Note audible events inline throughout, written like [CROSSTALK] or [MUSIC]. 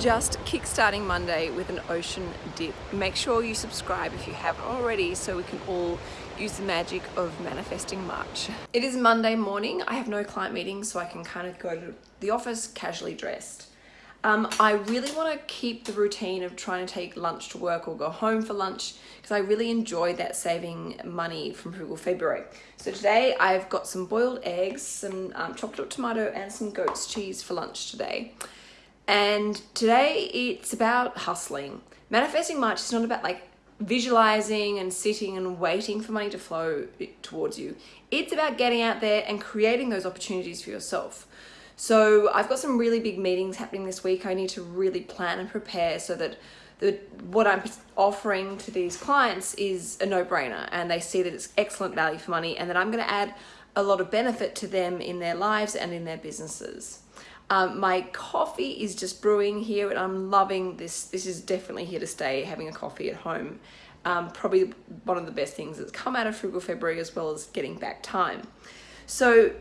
just kickstarting Monday with an ocean dip. Make sure you subscribe if you haven't already so we can all use the magic of manifesting March. It is Monday morning. I have no client meetings so I can kind of go to the office casually dressed. Um, I really want to keep the routine of trying to take lunch to work or go home for lunch because I really enjoy that saving money from Frugal February. So today I've got some boiled eggs, some um, chopped up tomato and some goat's cheese for lunch today. And today it's about hustling. Manifesting March is not about like visualizing and sitting and waiting for money to flow towards you. It's about getting out there and creating those opportunities for yourself. So I've got some really big meetings happening this week. I need to really plan and prepare so that the, what I'm offering to these clients is a no-brainer and they see that it's excellent value for money and that I'm going to add a lot of benefit to them in their lives and in their businesses. Um, my coffee is just brewing here and I'm loving this. This is definitely here to stay, having a coffee at home. Um, probably one of the best things that's come out of Frugal February as well as getting back time. So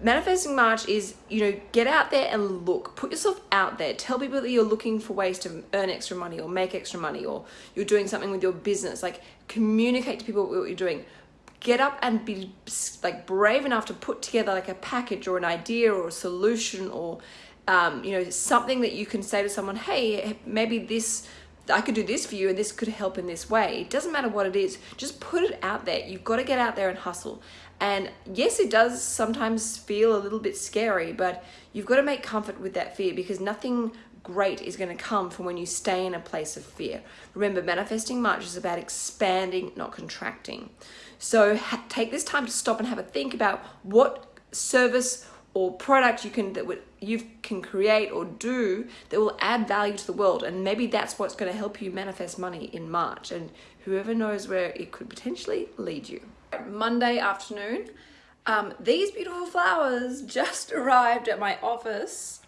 manifesting March is, you know, get out there and look, put yourself out there. Tell people that you're looking for ways to earn extra money or make extra money or you're doing something with your business. Like communicate to people what you're doing get up and be like brave enough to put together like a package or an idea or a solution or um, you know something that you can say to someone hey maybe this I could do this for you and this could help in this way. It doesn't matter what it is. Just put it out there. You've got to get out there and hustle. And yes it does sometimes feel a little bit scary but you've got to make comfort with that fear because nothing great is going to come from when you stay in a place of fear. Remember, manifesting March is about expanding, not contracting. So take this time to stop and have a think about what service or product you can that you can create or do that will add value to the world and maybe that's what's going to help you manifest money in March and whoever knows where it could potentially lead you. Monday afternoon um, these beautiful flowers [LAUGHS] just arrived at my office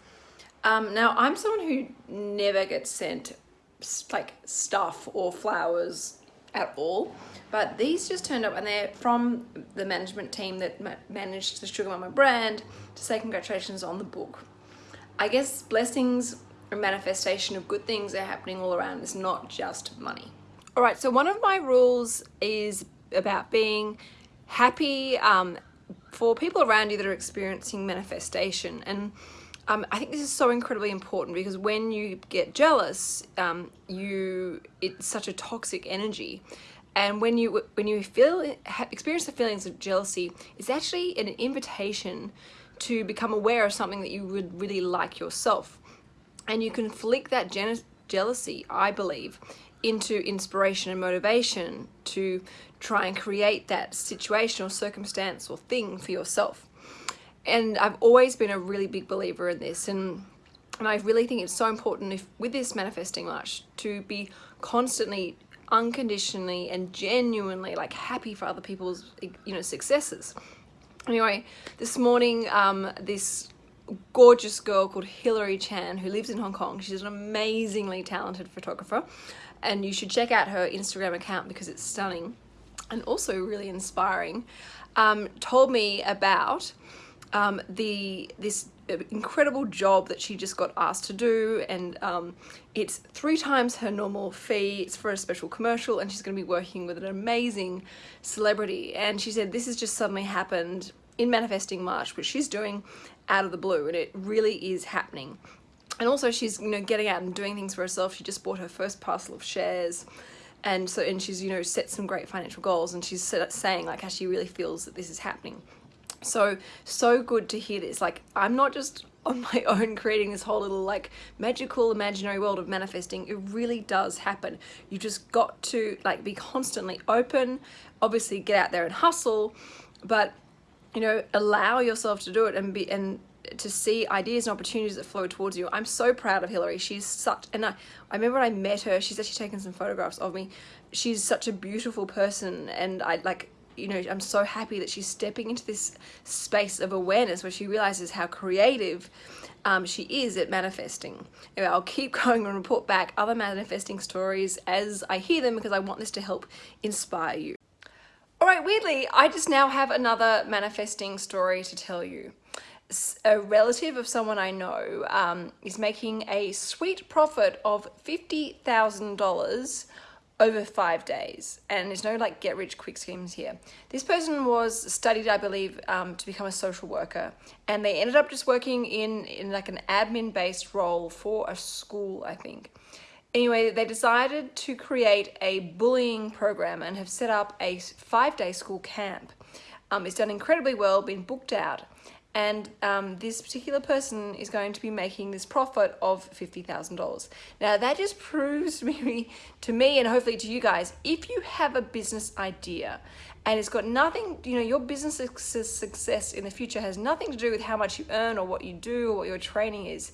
um, now I'm someone who never gets sent like stuff or flowers at all but these just turned up and they're from the management team that ma managed the Sugar Mama brand to say congratulations on the book. I guess blessings and manifestation of good things are happening all around. It's not just money. All right, so one of my rules is about being happy um, for people around you that are experiencing manifestation. And um, I think this is so incredibly important because when you get jealous, um, you it's such a toxic energy. And when you when you feel experience the feelings of jealousy, it's actually an invitation to become aware of something that you would really like yourself. And you can flick that jealousy, I believe, into inspiration and motivation to try and create that situation or circumstance or thing for yourself and I've always been a really big believer in this and and I really think it's so important if with this manifesting March to be constantly unconditionally and genuinely like happy for other people's you know successes. Anyway this morning um this gorgeous girl called Hilary Chan who lives in Hong Kong she's an amazingly talented photographer and you should check out her Instagram account because it's stunning and also really inspiring um, told me about um, the this incredible job that she just got asked to do and um, it's three times her normal fee. It's for a special commercial and she's going to be working with an amazing celebrity. And she said this has just suddenly happened in manifesting March which she's doing out of the blue and it really is happening. And also she's you know getting out and doing things for herself. She just bought her first parcel of shares and so and she's you know set some great financial goals and she's saying like how she really feels that this is happening so so good to hear this like i'm not just [LAUGHS] on my own creating this whole little like magical imaginary world of manifesting it really does happen you just got to like be constantly open obviously get out there and hustle but you know allow yourself to do it and be and to see ideas and opportunities that flow towards you. I'm so proud of Hillary. She's such, and I, I remember when I met her, she's actually taken some photographs of me. She's such a beautiful person and I like, you know, I'm so happy that she's stepping into this space of awareness where she realizes how creative um, she is at manifesting. Anyway, I'll keep [LAUGHS] going and report back other manifesting stories as I hear them because I want this to help inspire you. All right, weirdly, I just now have another manifesting story to tell you. a relative of someone I know um, is making a sweet profit of $50,000 over five days and there's no like get rich quick schemes here. This person was studied i believe um, to become a social worker and they ended up just working in in like an admin based role for a school i think. Anyway they decided to create a bullying program and have set up a five day school camp. Um, it's done incredibly well been booked out and um, this particular person is going to be making this profit of $50,000. Now that just proves [LAUGHS] to me, to me and hopefully to you guys, if you have a business idea and it's got nothing, you know, your business success in the future has nothing to do with how much you earn or what you do or what your training is,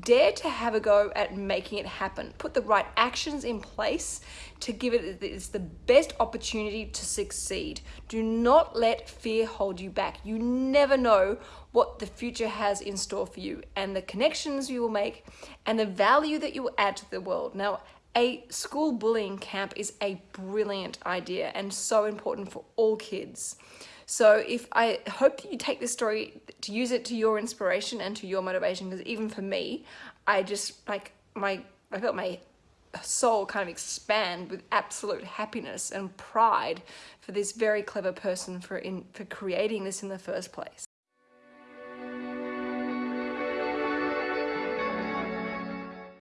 dare to have a go at making it happen. Put the right actions in place to give it it's the best opportunity to succeed. Do not let fear hold you back. You never know what the future has in store for you and the connections you will make and the value that you will add to the world. Now, a school bullying camp is a brilliant idea and so important for all kids. So if I hope that you take this story to use it to your inspiration and to your motivation, because even for me, I just like my, I felt my soul kind of expand with absolute happiness and pride for this very clever person for in for creating this in the first place.